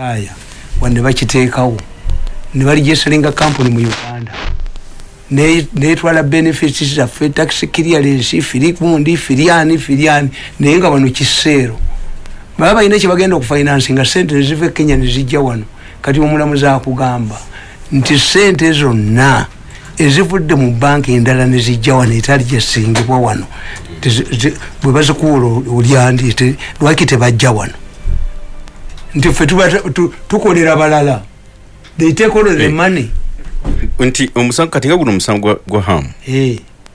aya wane bakiteekawo. Ne baligeselinga kampuni mu uganda. Netwala benefits zaffe tax clearance firi gundi firiani firiani naye nga wano kiseero. Baba balina kyebagenda okufinansi nga sente neziva ekenya nezijja wano. Kati omulamuzi akugamba nti sente zonna ezivudde mu banka endala nezijja wano etali gyesingibwa wano bwe bazikuwola olyandi lwaki tebajja wano nti ffe tukolera balala they take all the money. Nti omusango kati nga guno omusango gwa ham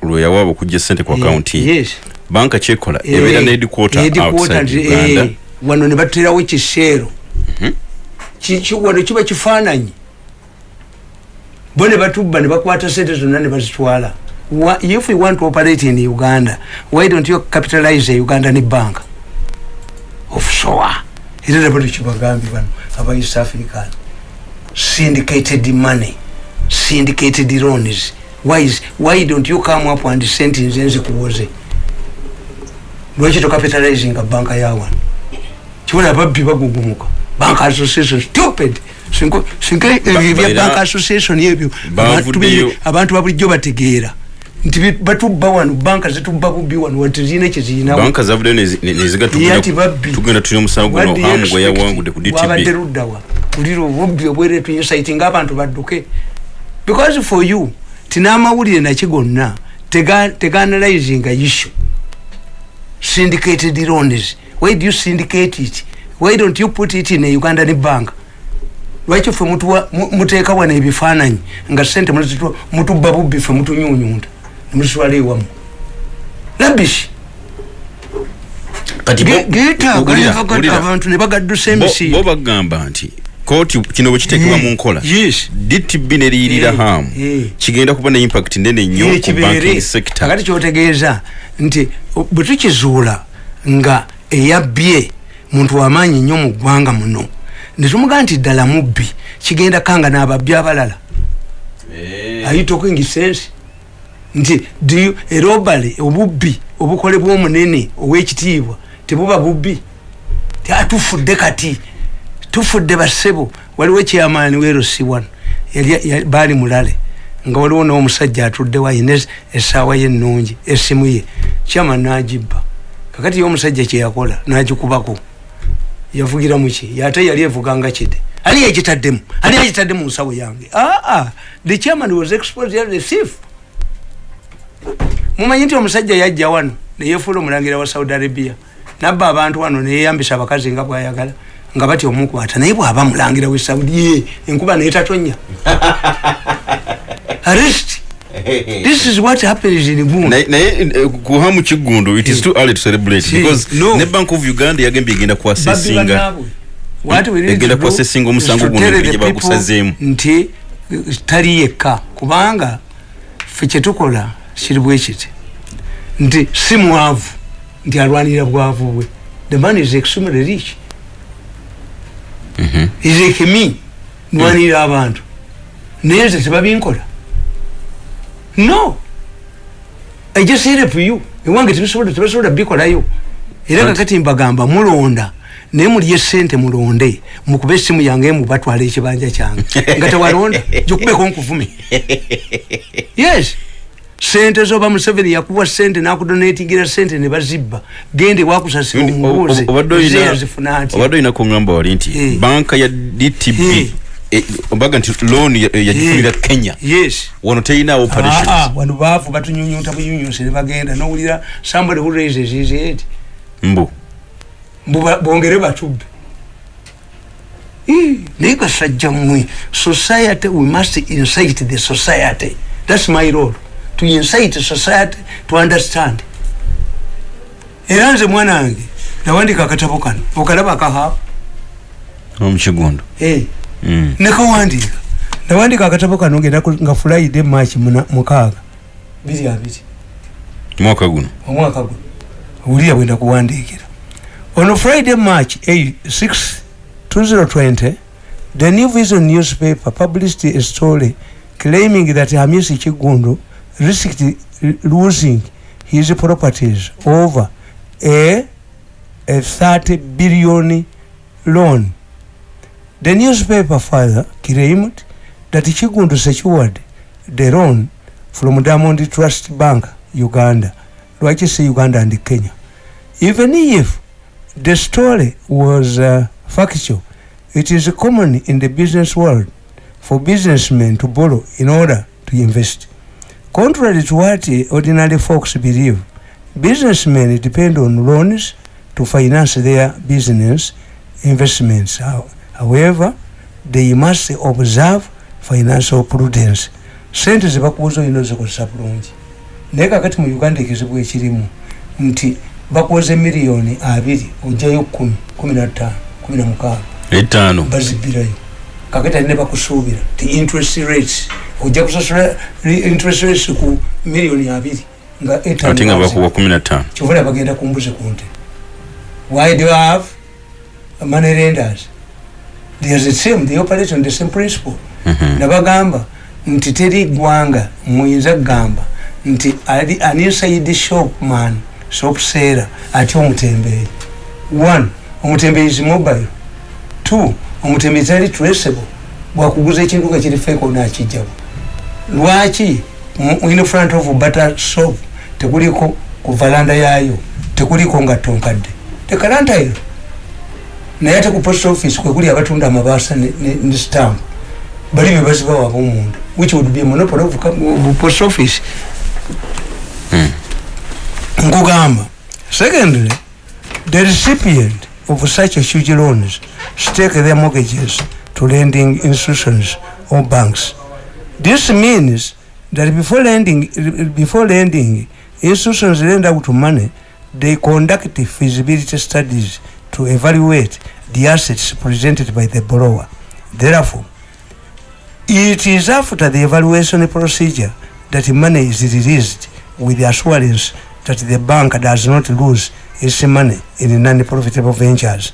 lweyawaaba okujja sente ku akawunti banka kyekola ebeera ne headquarter outside uganda. wano ne baterawo kiseero wano kiba kifaananyi. Bo ne batubba ne bakwata sente zonna ne bazitwala. If we want to operate in uganda why don't you capitalize uganda ne bank offshore era nabo tekibagambye bano aba east african. Syndicated money. Syndicated loans. Why, is, why don't you come up and send nze nze kuwoze lwaki tocapitalizinga banka yawano kibona ababbi bagugumuka. Bank association stupid. Singa ebya bank association ebyo abantu babulijjo bategeera nti batubba wano banka zitubba bubi wano wati zirina kyezirinabanka zavudde nezigatugenda tulina omusango guno hamu gwe yawangudde ku dtbwabadde luddawa ulira obubbi obweretu insight ng'abantu badduke. Because for you tinamawulire naki gonna? Teganalizinga issue. Syndicated loans. Why do you syndicate it? Why don't you put it in a ugandan bank? Lwaki ffe muteeka wano ebifaananyi nga sente mutubba bubbi ffe mutunyunyunda nemutwala ewamu labish. Abantu nebagaddusa emisibo bagamba nti kooti kino bwe kiteekebwa mu nkola dtb neriyirira hamu kigenda kuba ne impact nene nnyo ku banking sector. Akati kyotegeeza nti bwe tukizuula nga eyabbye muntu wamaanyi nnyo mu ggwanga muno netumugaa nti ddala mubbi kigenda kanga n'ababbi abalala. Talking sense nti erobale obubbi obukolebwa omunene owekitiibwa tebuba bubbi? Tufudde kati tufudde basebo. Waliwo ekyamaani werosi wano baali mulale nga waliwo n'omusajja atuddewo ayina essaawa ye ennungi essimu ye. Kyama nagibba. Kakati ye omusajja kyeyakola nagikubako yavugira muki ate yali evuganga kide. Ali yekitaddemu ali yekitadde mu nsawo yange. Aa the chairman was exposed as a thief mumanyi nti omusajja yajja wano neyefuula omulangira wa saudi arabia. Nabba abantu wano neyeyambisa abakazi nga bwayagala nga batya omukwata naye bwaba mulangira we saudi ye enkuba netatonya arrest. This is what happens in gundu naye kuhamu kigundu it is too early to celebrate because ne bank of uganda yagambye egenda kwasesinga egenda kwasesinga omusango guno gye bagusazeemu. nti tali yekka. Kubanga ffe kyetukola kiri bwekiti nti si mwavu nti alwanira bwavu bwe. The man is extremely rich. Is like me nwanira abantu. Naye nze tebabinkola. No. I just help you. Ewange tebasobola bikolayo. Era kakati mbagamba mulonda naye muli esente mulonde mukube esimu yange mubatwala ekibanja kyange. Nga tewalonda gikubeko nkuvume yes sente zoba museveni yakuwa sente nakudonetingira sente nebazibba gende wakusasira omubuuze. zeyazifunati obadde olina kuŋamba wali nti banka ya dtb obaga nti loan yagifunira kenya. Yes. Wano teyina operations. ah, wano baavu batunyunyunta bunyunyunsi nebagenda nowulira somebody who raises his head. Mbu. Bongere batubbe. Naye gasajja mmwe society we must incite the society. Thats my role to incite society to understand. Era nze mwana wange nawandika akatabo kano okalaba akaha omukigundu. Hey. mm. nekawandika nawandika akatabo kano ngenda nga friday march mukaaga. Biri abiri. Omwaka guno. Omwaka guno. Owulira bwenda kuwandikira ono friday march 6 2020 the new vision newspaper published a story claiming that hamisi kigundu risked losing his properties over a, a 30 billion loan. The newspaper father claimed that chigundu secured the loan from diamond trust bank uganda lwaki si uganda and kenya. Even if the story was uh, factual it is common in the business world for businessmen to borrow in order to invest contrary to what ordinary folks believe businessmen depend on loans to finance their business investments. However they must observe financial prudence. Sente zebakubuza olina ozikozesa bulungi. Naye kakati mu uganda ekizibu ekirimu nti bakoze miliyoni abiri ojjayo kumi kumi natano kumi namukaaga etaano. Bazibirayo kakati ali ne bakusuubira ti interest rates ojja kusasula interest rates ku miliyoni abiri nga ate nga bakuwa kumi natano kyovala bagenda kumbuzi kunte. Why do you have money lenders? They are the same they operate on the same principle. Mm -hmm. nabagamba nti teri ggwanga muyinza kugamba nti ali an inside shopman shop seera ate omutembeeyi one omutembeeyi is mobile. Two omutembeeyi tali traceable bwakuguza ekintu nga kiri feko nakijjawo lwaki in front of butter shop tekuliko ku valanda yaayo tekuliko nga tonkadde? Tekalantairo naye ate ku post office kwekuli abatunda amabaasa ne stamp bali bebazibawo abomunda which would be monopoly of, of post office. Hmm. nkugamba. Secondly the recipient of such huge loans stake their mortgages to lending institutions or banks. This means that before lending before lending institutions lend out money. They conduct feasibility studies to evaluate the assets presented by the borrower. Therefore it is after the evaluation procedure that money is released with the assurance that the bank does not lose its money in non-profitable ventures.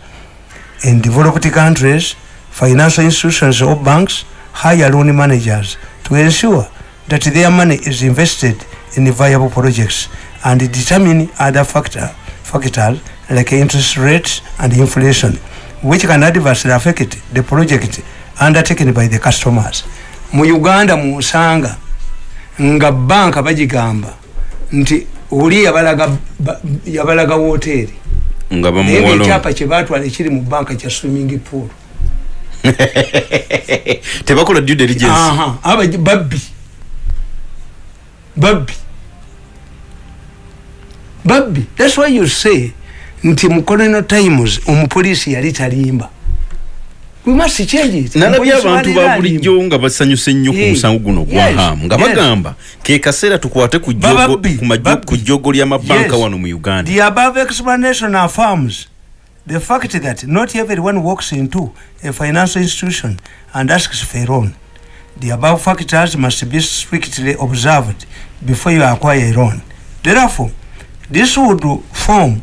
In developed countries, financial institutions or banks hire loan managers to ensure that their money is invested in viable projects and determine other factor, factors like interest rates and inflation, which can adversely affect the project undertaken by the customers mu uganda musanga nga banka bagigamba nti oli yabalaga nga bamuwalo ekyapa kye batwala ekiri mu banka kya swimming pool. Tebakola due diligence. Babbi. Babbi. Babbi that's why you say nti mu colonial times omupoliisi yali talimba nalabye abantu babulijjo nga basanyuse ennyo ku musango guno ogwahamu nga bagamba ke kaseera tukwate ku jjogo ly'amabanka wano mu uganda. The above explanation affirms the fact that not everyone walks into a financial institution and asks for a loan. The above factors must be strictly observed before you acquire a loan. Therefore this would form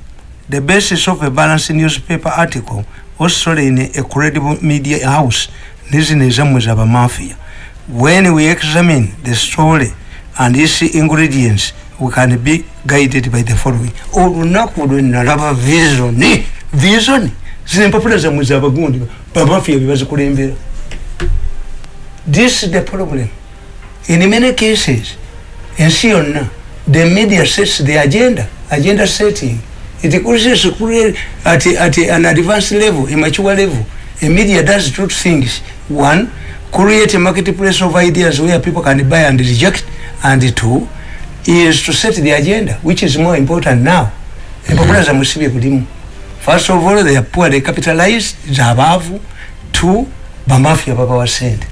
the basis of a balanced newspaper article in a credible media house of a mafia. When we examine the story and its ingredients we can be guided by the following. Olunaku lwenalaba vision. Vision zempapula zamwe zabagundi bamafia bebazikulembera this is the problem. In many cases ensi yonna the media sets the agenda agenda setting it causes at, at an advanced level, a mature level. A media does two things. One, create a marketplace of ideas where people can buy and reject. And two, is to set the agenda, which is more important now. Mm-hmm. First of all, they are poor, they capitalize, zabavu. Two, bamafia baba wa send.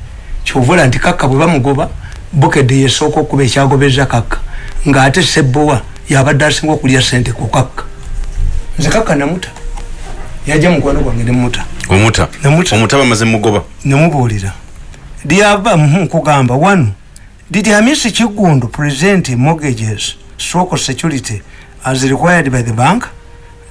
Chovola nti kaka bwe bamugoba bukedde yesooka okuba ekyagobeza kaka ng'ate sebbowa yabadde asinga okulya sente ku kaka nze kaka namuta yajja mukwano gwange nemuta omuta omuta bamaze mugoba nemubuulira lyava nkugamba one did hamisi kigundu present mortgages stroke security as required by the bank?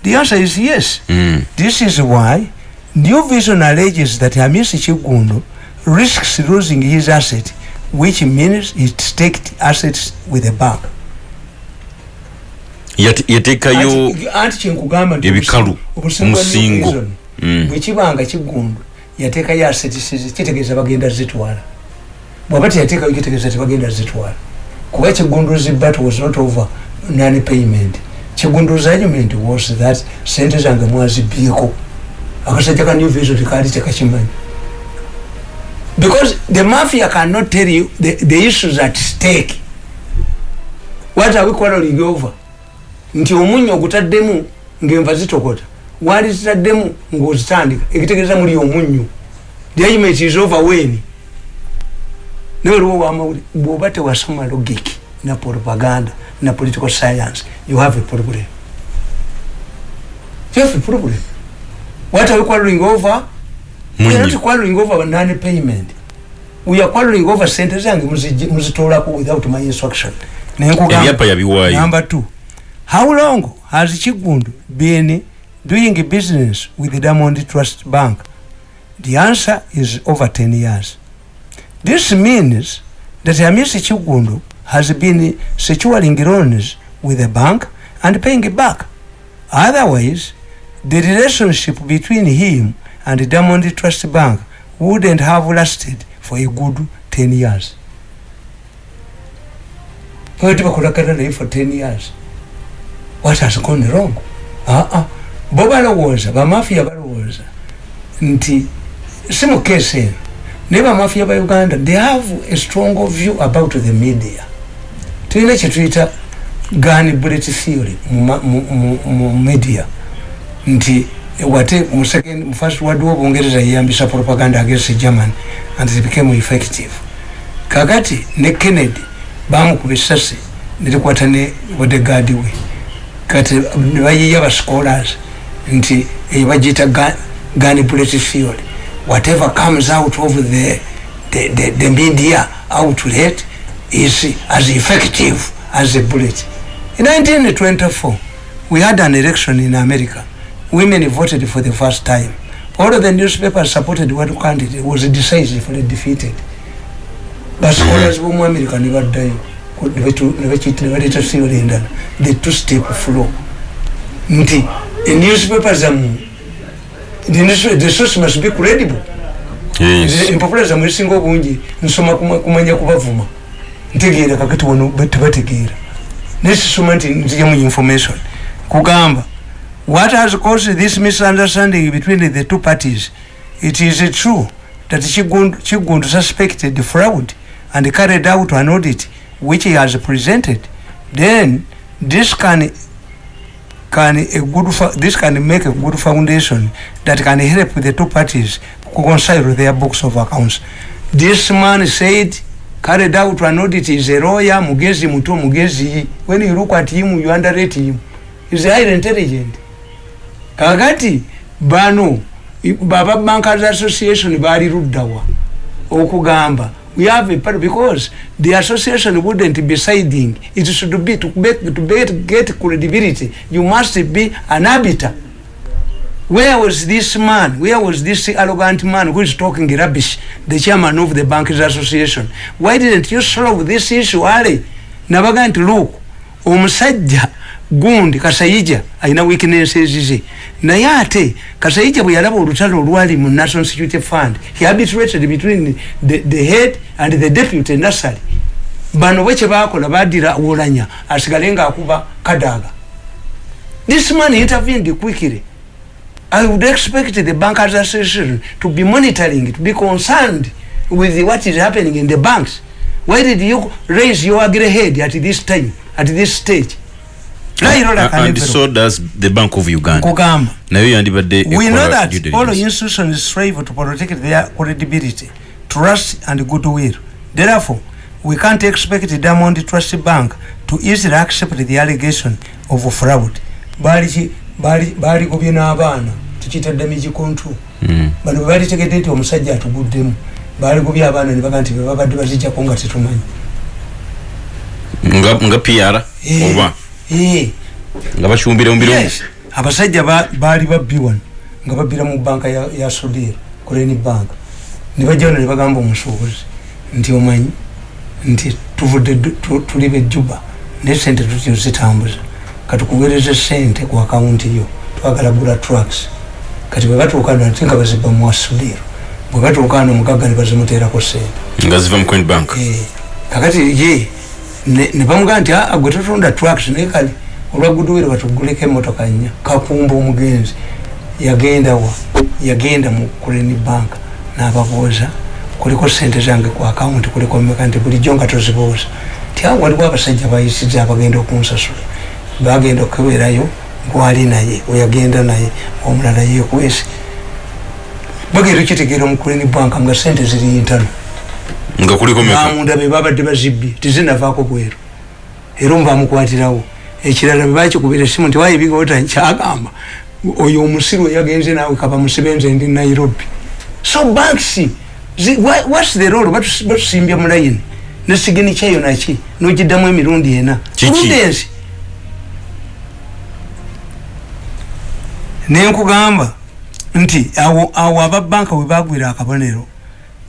The answer is yes. Mm. this is why new vision alleges that hamisi kigundu risks losing his asset which means he staked assets with the bank yatekayo anti kyenkugamba ebikalu omusingo. mm. bwekibanga kigundu yateekayo asetisizi kitegeeza bagenda zitwala. Bwaba teyateekayo kitegeeza tebagenda zitwala. Kuba kigunduzi bat was not over non payment kigunduzi argument was that sente zange mwazibyeko akasajja ka new vision tekaali tekakimanyi. Because the mafia cannot tell you the, the issues at stake. What are we quarreling over nti omunyo ogutaddemu ngaenva zitokota wali zitaddemu ngaozitandika ekitegeeza muli omunyo the argument is over wen newaliwo wamawuli bwoba tewasoma logic na propaganda na political science you have a problem. You have a problem. What are we quarreling over? We are not quarreling over non-payment we are quarreling over sente zange muzitoolako without my instruction. Ebyapa yabiwaayo number two how long has kigundu been doing business with the diamond trust bank? The answer is over 10 years. This means that amisi kigundu has been securing loans with the bank and paying it back. Otherwise the relationship between him and the diamond trust bank wouldn't have lasted for a good 10 years. For 10 years what has gone wrong? Uh -uh. bo balowooza bamafia balowooza. Nti si mukesi eno? Naye bamafia ba uganda they have a strong view about the media. Tulina kyetuyita gun bullet theory mu media. Nti wate mu second mu first world war bungereza yeyambisa propaganda against german and it became effective. Kakati ne kennedy bamukuba esasi nerikwata ne bodegard we kati nebayiya ba scholars nti ebagiyita gun bullet theory whatever comes out of the, the, the, the media outlet is as effective as a bullet. In 1924 we had an election in america. Women voted for the first time. All of the newspapers supported what candidate was decisively defeated. Basolars bomu america nebaddayo nebaleeta theory endala the two step flow. Nti newspaper zamu the source must be credible. Empapula zamu esinga obungi nsoma kumanya kubavuma. Ntegeera kakati wano tebategeera nesisoma nti nzijamu information. Kugamba what has caused this misunderstanding between the two parties? It is true that chigundu suspected fraud and carried out an audit which he has presented then this can can a good this can make a good foundation that can help the two parties reconcile their books of accounts. This man said carried out an audit is a lawyer mugezi muto mugezi when you look at him you underrate him. He's highly intelligent. Kakati bano baba bankers association bali ruddawa okugamba we have a part because the association wouldn't be siding. It should be to, to get, get credibility. You must be an arbiter. Where was this man? Where was this arrogant man who is talking rubbish? The chairman of the bankers association. Why didn't you solve this issue early nabaga nti look omusajja gundi kasayija alina weaknesses ze naye ate kasayija bwe yalaba olutalo olwali mu national security fund he arbitrated between the, the head and the deputy nasary bano bwe kyebakola badira wolanya asigale nga akuba kadaga. This man intervened quickly. I would expect the bankers association to be monitoring to be concerned with what is happening in the banks. Why did you raise your ugly head at this time at this stage so does the bank of uganda. Kugamba. Nayo yandibadde we know that all institutions strive to protect their credibility trust and goodwill. Therefore we can't expect diamond trust bank to easily accept the allegation of fraud. Bali bali gobye n'abaana tukiyita damage control. Bano bwe balitegedde nti omusajja atuguddemu. Bali gobye abaana ne baga nti bebabadde bazijjako nga tetumanyi. Nga pr oba nga bakyumbire mubiro abasajja baali babbi wano nga babbira mu banka ya sudir kuleni bank. Nebajjano nebagamba omusuubuzi nti omanyi nti tuvudde tuli bejjuba naye sente tutyo zitambuza. Katukugereze sente ku akawunti yo twagala gula trucks. Kati bwebatuuka nate nga baziba muwasudir bwebatuuka ano omugaga ne bazimuteerako sente nga ziva mu coin bank. Eh, kakati ye ne bamugaa nti aa ah, gwe totunda tracks naye kale olwa goodwill batuguleko emotoka nnya. Kakumba omugenzi yagenda wa? Yagenda mu kuleni bank n'ababuuza kuliko sente zange ku akawunti kuliko mmeka nti bulijjo nga tozibuuza ti awo waliwo abasajja bayisiza abagenda okunsasula. Bagenda okuberayo gwali naye weyagenda naye omulala yekwese bagenda okitegeera omukuleni banka nga sente ziri ntano nga kuliko bamunda be babadde bazibbye tizinavaako bweru. Era omubamukwatirawo ekirala bebakikubira esimu nti wayibigaota kyagamba oyo omusiru eyagenze naawe kaba musibenze ndi nairobi. So banks whats the role? Batusimbya mulayini nesigini kyayo naki? Nogiddamu emirundi ena. Prudensi nenkugamba nti awo awo ababanka we bagwira akabonero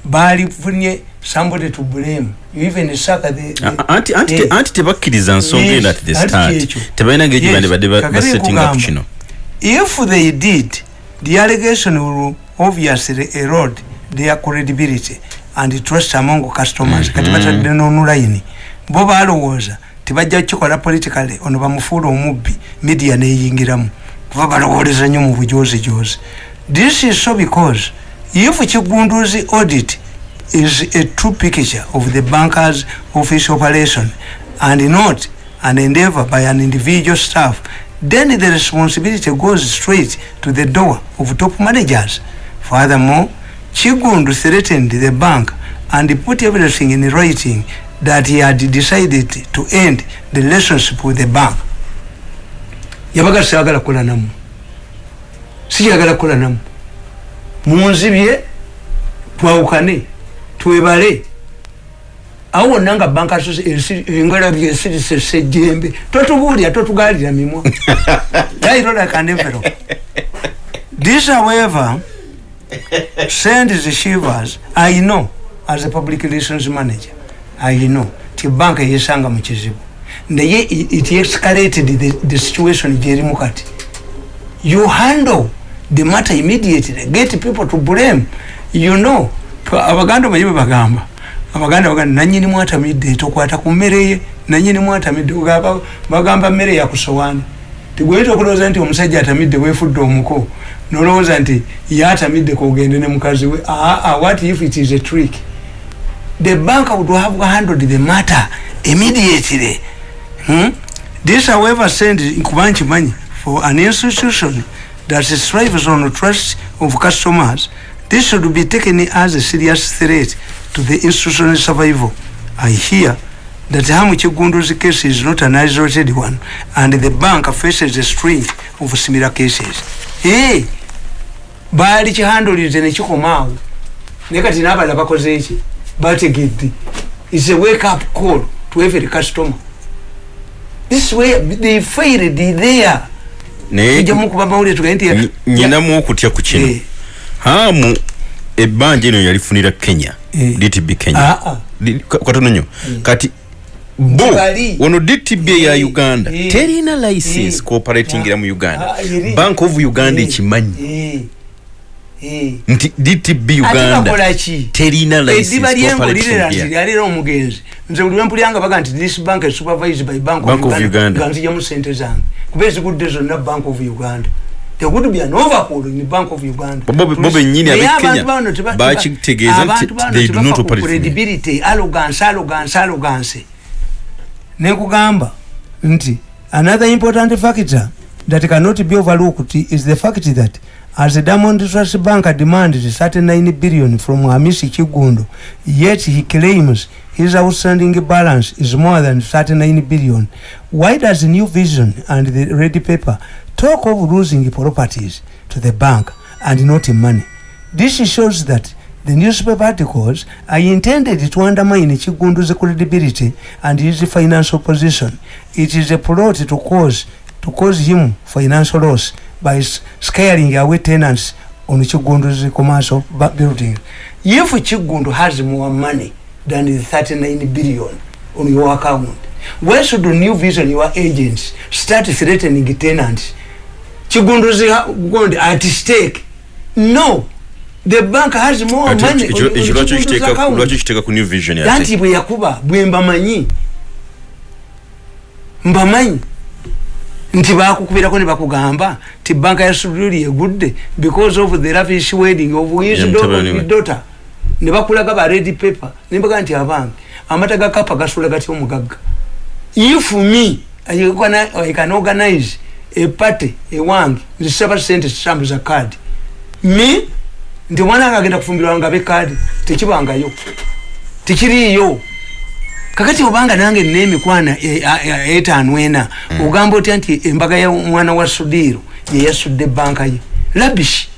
balifunye somebody to blame you even saka the, the anti anti yeah. anti tebakkiriza nsonga yes, eno at the start tebalina ngeri yes. bande basetting up kino if they did the allegation will obviously erode their credibility and trust among customers mm -hmm. kati batadde n'onulayini bo balowooza tebajja kukikola politically ono bamufuula omubbi media neyingiramu kuba balowooleza nnyo mu bujozijozi this is so because if kigunduzi audit is a true picture of the bankers office operation and not an endeavor by an individual staff then the responsibility goes straight to the door of top managers. Furthermore chigundu threatened the bank and put everything in writing that he had decided to end the relationship with the bank. Yabaga sagala kula namu. Sijagala kula namu munzibye twawukane twebale. Awo wonna nga banka engala byesirise sejjembe totubuulira totugalira mimwa. This however send the shivers. I know as a public relations manager i know. Ti banka yesanga mu kizibu. Naye it escalated the, the situation gyerimu kati. You handle the matter immediately get people to blame. You know abaganda omanyi bwebagamba abaganda bagamba nanyini mwatamidde tokwata ku mmere ye nanyini mwatamidde bagamba mmere yakusowaani tigweyita okulowooza nti omusajja atamidde weefudde omuko nolowooza nti yatamidde kogende ne mukazi we aa what if it is a trick? The bank would have handled the matter immediately. Hmm? this however send nkuba nkimanyi for an institution that strives on the trust of customers. This should be taken as a serious threat to the institutional survival. I hear that hamu chigunduzi case is not an isolated one and the bank faces a string of similar cases. Hey baali kihandolize nekikomaawo naye kati nabala bakoze eki bategedde is a wake up call to every customer. This way they failed there ejamukuba mawulire tugaye nti nyinamu okutya ku kino. Eh. hamu ebbanja eno yalifunira kenya eh. dtb kenya. Ah, ah. katono nnyo. Eh. kati bo ono dtb eya uganda terina license cooperatingira mu uganda. ah, bank of uganda ekimanyi. Nti dtb uganda terina licensealira omugenzi. Nze buli lwempulyanga baga nti this bank is supervised by bank, bank of uganda. Sente zange kuba ezigudde zonna bank of uganda. There would be an overhaul in the bank of uganda. Bobe nyini abe kenya bakitegeeza nti they do not operate credibility arrogance arrogance arrogance. Nekugamba nti another important factor that cannot be overlooked is the fact that as the Diamond Trust Bank demanded 39 billion from Hamisi Chigundo, yet he claims his outstanding balance is more than 39 billion. Why does New Vision and the Ready Paper talk of losing properties to the bank and not money? This shows that the newspaper articles are intended to undermine Chigundo's credibility and his financial position. It is a plot to cause to cause him financial loss by scaring away tenants on Chigundu's commercial building. If Chigundu has more money than the 39 billion on your account, why should the new vision, your agents, start threatening tenants? Chigundu's going at stake. No. the bank has more money anti bwe yakuba bwe mbamanyi mbamanyi nti bakukubirako ne bakugamba ti banka ya suduli egudde because of the lavish wedding of his daughter ne bakulaga ba red paper ne mbaga nti abange. Amata ga kapa gasula gati omugagga? If me I can organize a party ewange nzisaba sente zisambuza kadi me nti omwana wange agenda kufumbirwa nga bekadi tekibangayo tekiriyo kakati obanga nange nemikwana etaano ena mm. ogamba otya nti embaga ya mwana wa sudiiro yeyasudde banka ye? Labish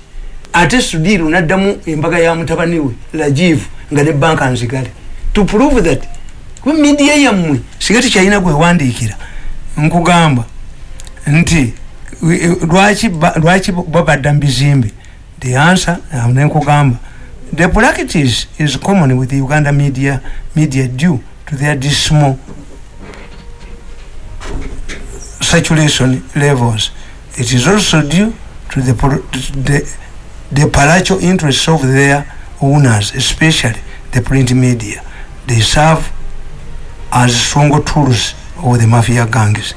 ate sudiiro naddamu embaga ya mutabani we lajivu nga ne banka nzigale. To prove that midiya yammwe singa tekyalina gwewandiikira nkugamba nti lwaki babadda mubizimbe the answer nenkugamba the practice is common with the uganda media, media due to their dismal saturation levels. It is also due to the, the, the palatial interests of their owners especially the print media. They serve as strong tools of the mafia gangs.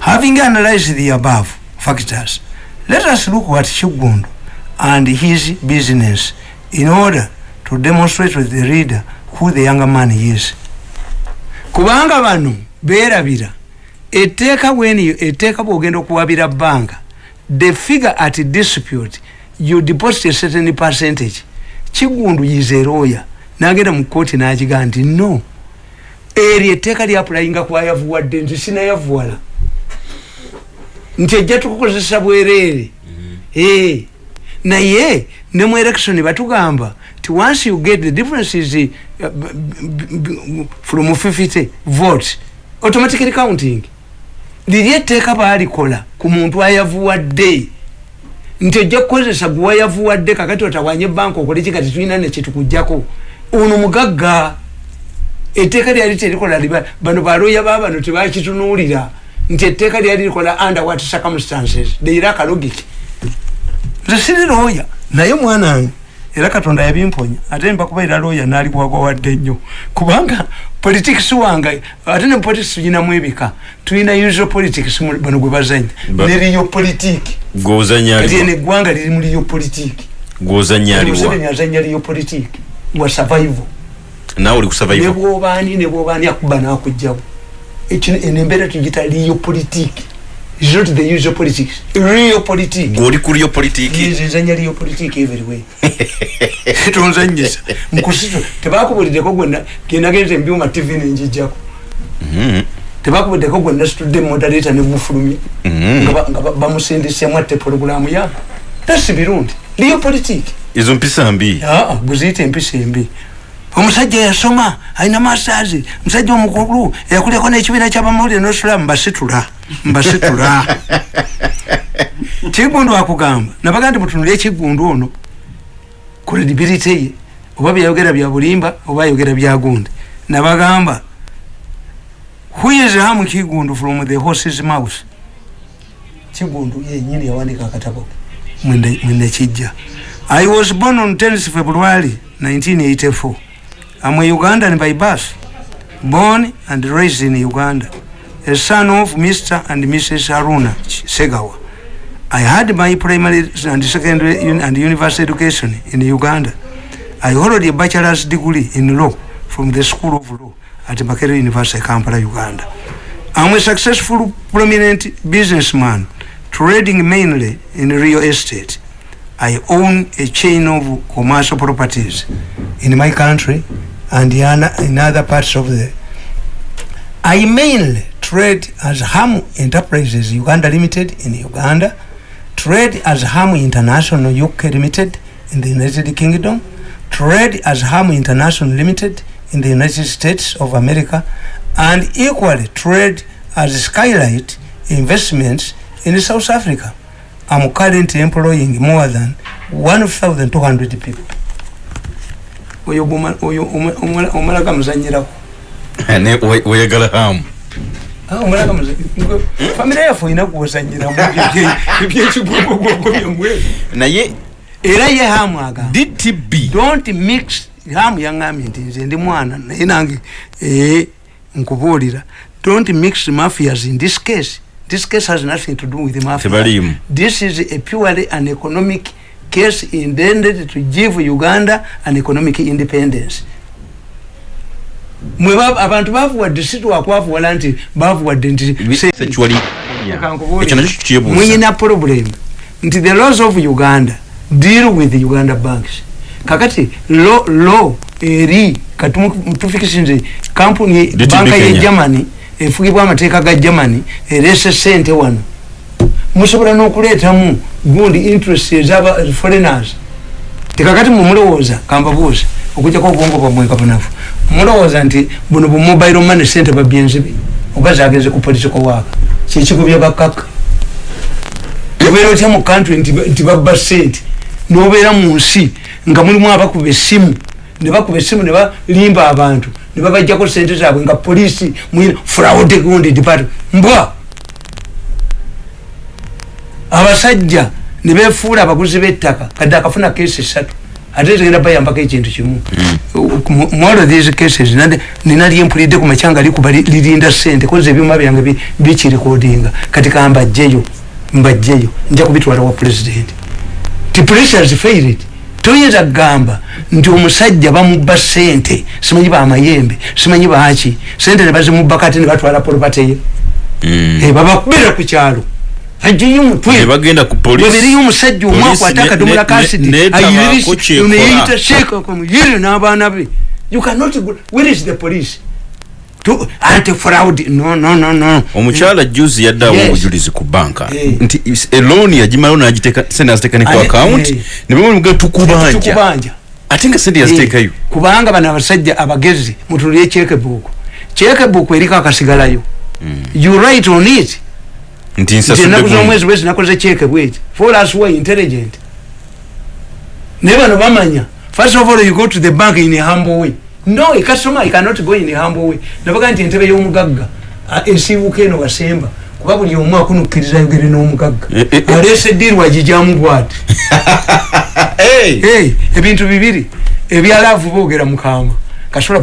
Having analyzed the above factors let us look at Chugundu and his business in order to demonstrate to the reader who the younger man is kubanga bano beerabira etteeka bweniyo etteeka bwogenda okuwabira banka the figure at dispute you deposit a certain percentage. Kigundu yizeeroya nagenda mu kooti nagiga nti no. Eryo etteeka lyapulayinga kwayavuwadde nti sinayavuwala nti ejja tukukozesa bwereere. Mm-hmm. naye ne mu election batugamba ti once you get the difference is from 50 votes automatically counting. Liri etteeka baalikola ku muntu ayavuwadde nti ojja kukozesa gwe wayavuwadde kakati otawanye banka okole ki kati tulina nekyetukujjako ono mugagga. Etteeka lyali terikola bano baloya babano tebakitunuulira. Nti etteeka lyali likola under what circumstances? Deira akalogiki nze siri looya naye mwana wange era katonda yabimponya ate mbakubaira looya naalibwagwa wadde nnyo. Kubanga politics wange ate ne politics tulinamu ebika tulina usual politics bano gwe bazanya neriyo politiki ene eggwanga liri mu liyo politiki museveni azanya liyo politiki wa survival. Nawe oli kusurvival nebwobaani nebwobaani akuba nakugjawo eno embeera tugita liyo politiki is not the usual politics. Real politics. Goli ku real politics? Yes nzanya real politics everywhere tonzanyisa. Mkusito tebakubulide ko gwenda genda genze mbyuma tv nenjijako mhm tebakubulide ko gwenda studde moderator ne bufulumye mhm ngaba ngaba bamusindise mwate program ya. That's birundi real politics. Izo mpisa mbi? Ah buzite mpisa mbi omusajja yasoma alina masazi musajja omukulu eyakuleko n'ekibiina kyabamawulire nosula mbasitula mbasitula kigundu akugamba nabaga nti mutunule ekigundu ono credibility ye oba byayogera bya bulimba oba ayogera byagundi nabagamba who is hamu kigundu from the horses mouse kigundu yenyini yawandika akatabo mwende kijja. I was born on 10 february 1984 I'm a Ugandan by birth, born and raised in Uganda, a son of Mr. and Mrs. Haruna Segawa. I had my primary and secondary and university education in Uganda. I hold a bachelor's degree in law from the School of Law at Makerere University, Kampala, Uganda. I'm a successful, prominent businessman, trading mainly in real estate. I own a chain of commercial properties in my country and in other parts of the I mainly trade as Hamu Enterprises Uganda Limited in Uganda, trade as Hamu International UK Limited in the United Kingdom, trade as Hamu International Limited in the United States of America, and equally trade as Skylight Investments in South Africa. I'm currently employing more than 1,200 people. oyo omalaga muzanyirako. Oyagala hamu. Famire yaffe olina kuwazanyiramu ebyekigogogogomyomwe naye era ye hamu agamba dtb don't mix hamu yaŋambye nti nze ndi mwana naye nange ee nkubuulira. Don't mix mafias in this case this case has nothing to do with mafia. Tebaliimu. this is a purely an economic case intended to give uganda an economic independence. Mwe ba- abantu bavuwadde si twakwavuwala nti bavuwadde nti muyina problem nti the laws of uganda deal with the uganda banks. Kakati law law eri katufikisi nze kampuni banka ye germany efugibwa amateeka ga germany erese sente wano. Musobola n'okuleetamu gundi interest ezaba foreigners. Tekakati mumulowooza kambabuuza okujjako obwongo bwamwe nkabunafu mulowooza nti buno bumobile money sente babyenzibe oba zagenze ku political waka kikigubya bakaka obeera otya mu country nti nti babba sente? Nobeera mu nsi nga mulimu abakuba essimu ne bakuba essimu ne balimba abantu ne babajjako sente zaabwe nga poliisi mwina fraud gundi department mbwa! Abasajja ne befuula abaguzi b'ettaka kadde akafuna kesi esatu ate zigenda bayambako ekintu kimu. Mwalo these cases nade- nina lyempulidde ku makyanga likuba li- lirinda sente koza ebyuma byange bi- bikirikodinga kati kamba jjeyo mbajjeyo nja kubitwala wa president. Ti police has failed toyinza kugamba nti omusajja bamubba sente simanyi bamayembe simanyi baki sente nebazimubba kati nebatwala polopateye Mm. babakubira ku kyalo. Ajeyo omutwe Ne bagenda ku polisi bwebiriyo omusajja omu akwata ne- kasiti ne- netabaako kyekola. neyita sheeka kumuyiri n'abaana be. You cannot go where is the police anti fraud no no no no. Omukyala juzi yaddawo Yes. obujulizi ku banka. Eh. nti elooni yagimalawo nagiteeka sente yaziteeka ne ku akawunti eh. ne bamuga tukubanja tukubanja ate nga sente yaziteekayo? Kubanga bano abasajja abagezi mutulye chekebuku chekebuku eriko akasigalayo. You write on it. Nti nti nsasudde enaku gundi. z'omwezi bwezi nakoze cheke bweti for us were intelligent. Naye bano bamanya. First of all you go to the bank in a humble way no a customer cannot go in a humble way nabaga nti entebe y'omugagga esiibuka eno wasemba kuba buli omu akunukkiriza yogere n'omugagga. Eh, eh, eh. aleese eddiiri wagijamu bwati. Ebintu bibiri ebyalaavu boogera mukama kasola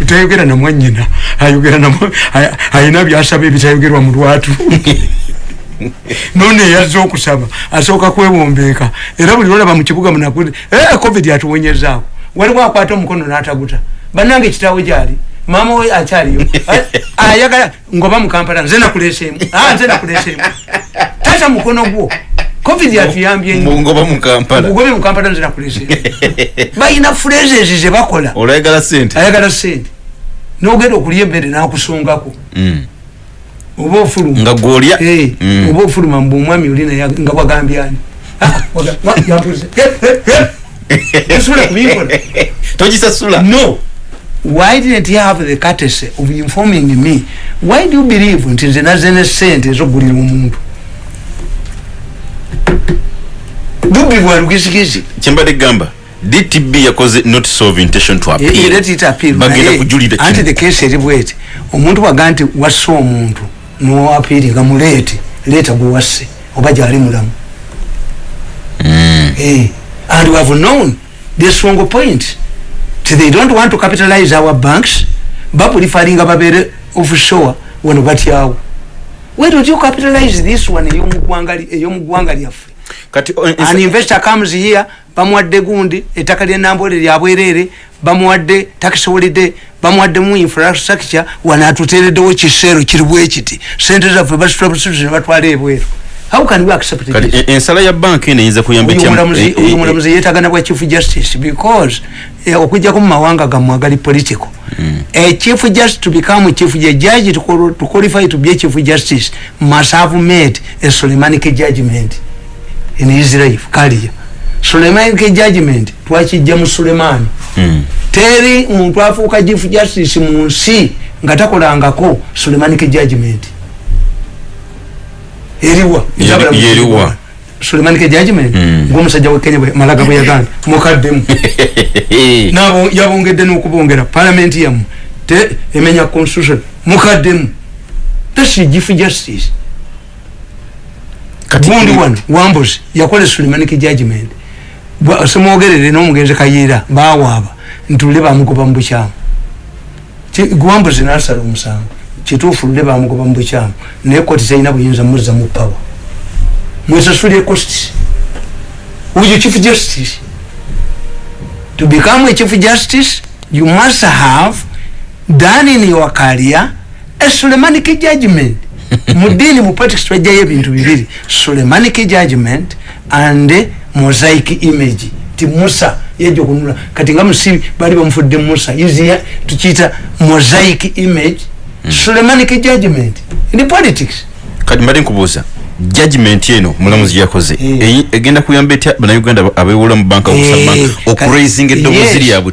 utayogera na mwanyina ayogera na mwa- ay- ayina byasaba ebitayogerwa mu lwatu. None yazza okusaba asooka kwewombeeka era buli lwolaba mu kibuga munakuli eh, covid atuwonyezaako waliwo akwata omukono n'ataguta. Bannange ekitaawe gyali maama we akyaliyo Ay- ayagala ngoba mukampala nze nakuleeseemu. Ah, nze nakuleeseemu. Tata mukono gwo covid yatuyambye ngoba mu kampala. Ugobe mukampala nzira kulese bayina phrases zebakola olayagala sente ayagala sente nogenda okulya emmere nakusongako Mm. oba ofuluma. Nga gwolya? Eh, Mm. oba ofuluma mbu omwami olina ya- nga wagambyani osobola kubikola togisasula no. Why didn't you have the courtesy of informing me? Why do you believe nti nze naze ne sente ezogulira omuntu? Bubbi bwa lugizigizi kyembadde gamba dtb yakoze notice of intention to appeal? eretita appeal. Bagenda naye kujulira anti the case eri bweti. Omuntu waga nti wasse omuntu nowapiiringa muleete leeta gwe wasse oba gyali mulamu. Eh, and we have known the strong point. Ti they don't want to capitalize our banks bapulifaringa babere offshore wano batyawo why don't you capitalize this one ey'omugwanga li- ey'omugwanga lyaffe kati o- an investor comes here bamuwadde gundi ettaka lyenambole lyabwerere bamuwadde tax holiday bamuwaddemu infrastructure wano atuteereddewo kiseero kiri bwekiti sente zaffe basitwabusuti ne batwala ebweru how can we accept kati this e- ensala ya banka eno eyinza kuyamba Oyo etya- omulamuzi- e- e- oyo omulamuzi yeetagana bwa chief justice because eh, okujjako mu mawanga gammwe agali political. A chief justice to become a chief judge to, to qualify to be a chief justice must have made a solemanic judgment in his life career solemanic judgment twakijja mu sulemani Mm. teri muntu afuuka chief justice mu nsi nga takolangako solemanic judgment eriwa Yeri- yeriwa. solemanic judgment Mm. ngaomusajja wekenya malaga bwe yaganda mukaddemu. Nabo yabongedde n'okubongera. Palamenti yammwe te emenya constitution mukaddemu. Tasi chief justice. Gundi wano wambuzi yakola sulemanic judgment semwogerere n'omugenzi kayiira bawaaba ntule bamugoba mu bukyamu. Wambuzi nasala omusango kituufu lule bamugoba mu bukyamu. Naye koti talina buyinza muzza mu pawa mwesasula ecost uyo chief justice. To become a chief justice you must have done in your career a sulemanic judgment. Mudini mupolitics twajjayo ebintu bibiri. Sulemanic judgment and mosaic image. Ti musa yajja okunula kati nga musibi bali bamufudde musa. Izia tukiyita mosaic image mm. sulemanic judgment in politics. Kati mbadde nkubuuza judgment eno mulamuzi yakoze eh. egenda kuyamba etya bannayuganda abewola mu banka okusaba eh, okuraisinga eddoboozi lyabwe.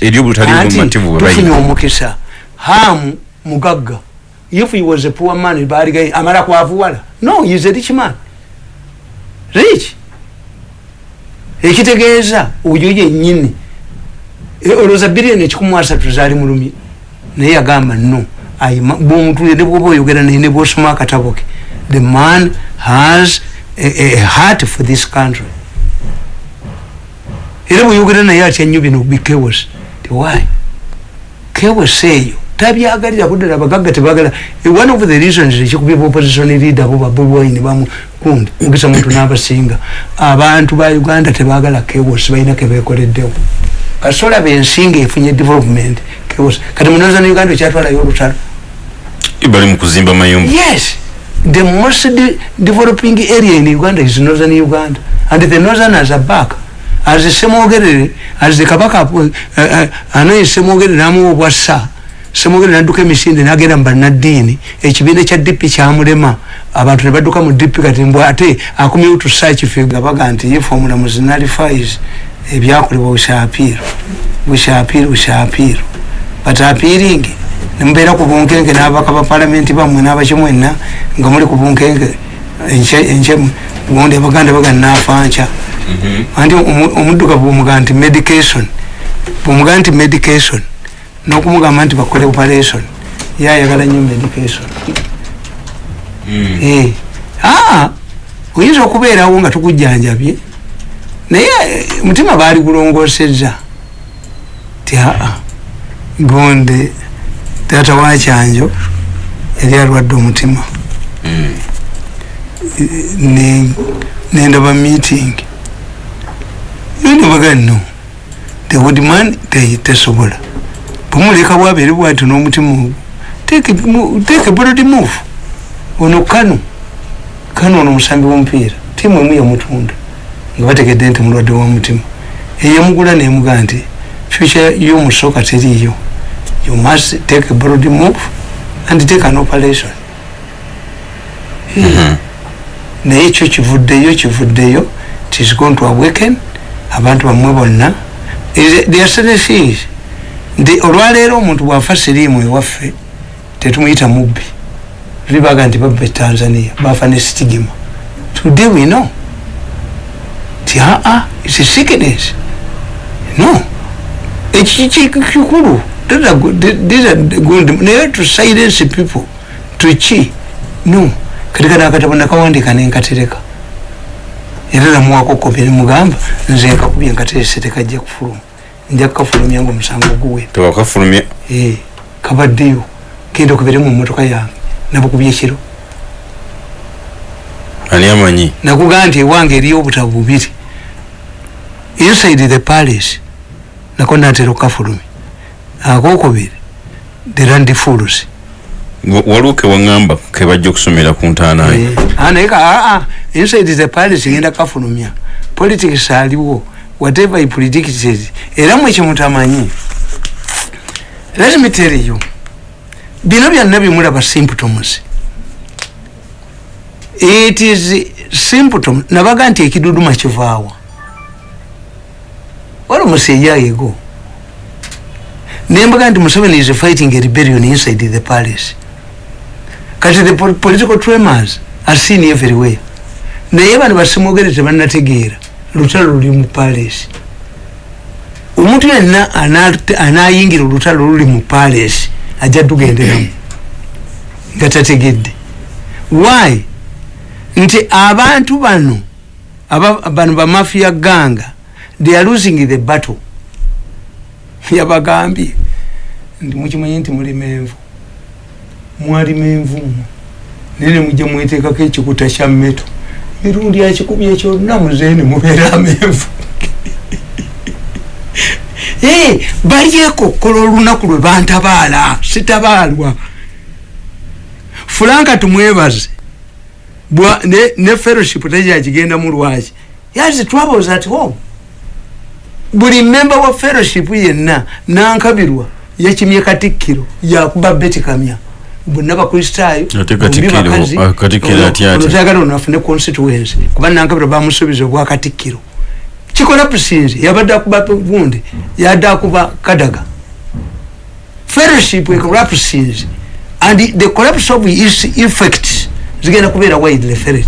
eryobutali bumativu tufunye omukisa. Hamu mugagga. If he was a poor man baliga amala kwavuwala. No he is a rich man. Rich. Ekitegeeza oyo yennyini. E, olowooza biliyoni ekikumu asatu zaali mulumi. Naye yagamba no bwomutule ne bwoba oyogera naye ne bwosoma akatabo ke the man has a, a heart for this country. Era bweyogera naye atya nnyo bino bikewos why? Kewos eyo tabyagalira kuddala abagagga tebagala. One of the reasons ekikubya opposition leader bo babulwaini bamukundi mugisa muntu n'abasinga. Abantu ba uganda tebagala kewos balina kebekoleddewo kasola bensinga efunye development kewos kati munoza ne uganda ekyatwalayo olutalo bali mukuzimba mayumba yes. The most de developing area in uganda is northern uganda. And the northerners are back. As semwogerere as the kabaka uh, uh, anaye semwogerere amuwa obwassa semwogere nadduka emisinde nagenda mubanaddiini ekibiina kya dipi kyamulema abantu ne badduka mu dipi kati mbw ate akomyewo tusakife nga baga nti if omulamuzi nalifis ebyakolebwa bushapiiro bushapiiro bushapiiro but apiiringi nemubeera ku bunkenge n'abaka ba palamenti bammwe n'abakimwenna nga muli ku bunkenge enkyemu gundi abaganda baga nafanca mhm. anti omuddugavu bwomuga nti medication bwomuga nti medication nokumugamba nti bakole operation yayagala nyo medication mm. eh. ah, oyinza okubeerawo nga tukujjanjabye naye eh, mutima baali gulongoseza ti aa gonde taata wakyanjo yali alwadde omutima. Mm. nendaba meeting. Yonebaga no the woodman tesobola. Bumuleka bwabeere bwati n'omutima ogwo. Teeke brod move. Ono kano kano ono musambi w'omupiira. Tiimu emu yamutunda nga bategedde nti mulwadde w'omutima eyamugula nemuga nti future y'omusoka teriiyo you must take a broad move and take an operation. Mm-hmm. naye ekyo kivuddeyo kivuddeyo tis going to awaken abantu bamwe bonna. There are certain things. Nti olwaleero omuntu bwafa siriimu ewaffe tetumuyita mubbi. Libaga nti babba etanzania bafa ne stigima today we know. Ti aa its a sickness. No ekikikikulu naye to silence people tuki no. Kati kana akatabo nakawandika nenkatereka era namuwako kopi nemugamba nze nkakubye nkaterese tekajja kufuluma nja kukafulumya nga omusango guwe. Tewakafulumya eh, kabaddeyo genda okubere mu motoka yange nabukubya ekiro ani amanyi nakugaa nti ewange eriyo obutabu bubiri inside the palace nako natera okukafulumya akokubiri the land fools. Waliwo kewaŋamba kebajja okusomera ku ntaanayo eh, ah, naye aa inside the palace genda kukafulumya politics aliwo whatever he predicted era mwekyo mutamanyi. Let me tell you bino byonna bimulaba symptoms it is symptom nabaga nti ekiduduma kivaawa wali omuseyayego nembaga nti museveni is fighting a rebellion inside the palace. Kati the political tremors are seen everywhere. Naye bano basimwogere tebanategeera lutalo luli mu palesi omuntu yenna anayingira olutalo luli mu palesi ajja tugenderamu nga tategedde. Why? Nti abantu bano bano bamafia ganga they are losing the battle yabagambye nti mukimanyi nti muli menvu. Mwali menvu nene mujja mwetekako ekikuta kya meto mirundi akikubye kyonna muzeeni mubeera amenvu balyekokkola olunaku lwe bantabaala. Sitabaalwa fulanka tumwebaze. Ne fellowship tejakigenda mu lwaki yazi twaboza at home buli memba wa fellowship yenna nankabirwa yakimye katikkiro yakuba betikamya bonna bakristaayoolutagala onafune constituency kuba nankabirwa bamusuubiza obwakatikkiro kikola pusinzi yabadde akuba bundi yadde akuba kadaga. Fellowship pusinzi and the collapse of its effects zigenda kubeera widely felt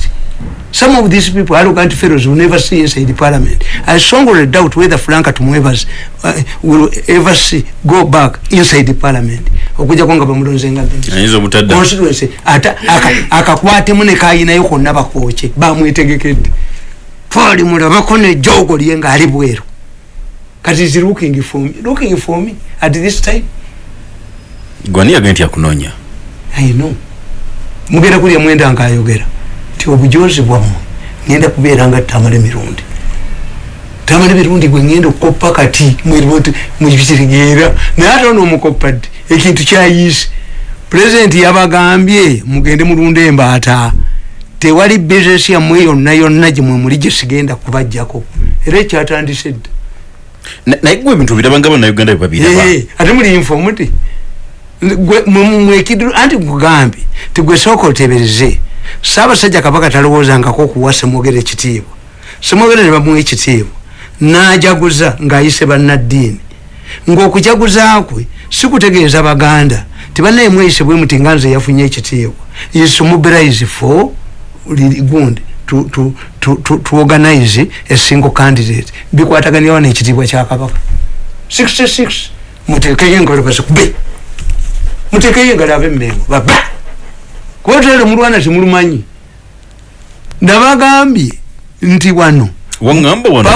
some of these people arrogant fellows will never see inside parliament. I strongly doubt whether franka tumwevers uh, will ever see go back inside parliament. Okuja kwanga bamulonzenga constituency. Ata akakwatemu ne kayinayo konna bakooke bamwetegekedde pali mulabako ne jogo lye ngaali bweru. Kati is looking for me? Looking for me at this time? Gwani agenti yakunonya i know. Mugenda kulya mwenda nga ayogera ti obujozi bwammwe ngenda kubeera nga tamale mirundi tamale mirundi gwe ngenda okukoppa kati mukitegeera naye ate ono omukoppa ddi? Ekintu kyayiisi pulezidenti yabagambye mugende mulunda embaata tewali bizinesi yammwe yonna yonna gyemwe muli gyesigenda kubajjako era ekyatandise dda. Naye gwe ebintu birabanga bannayuganda bebabiraba ate muli infomuti mwekidiru anti kugambye tigwe sooka otebereze saabasajja kabaka talowoozangako okuwa semwogera ekitiibwa. Semwogera ne bamuwa ekitiibwa. Najaguza ng'ayise bannaddiini. Ng'okujaguza kwe sikutegeeza baganda tibanaye mweyise bwe muti nga nze yafunye ekitiibwa. Is mobilize for gundi to organize a single candidate. Bikwataganiawo n'ekitiibwa kya kabaka. 66 mutekeyo engalo bazikube mutekeyo engalo ab'emmengo baba kwetele mulwana temulumanyi nabagambye nti wano wangamba wano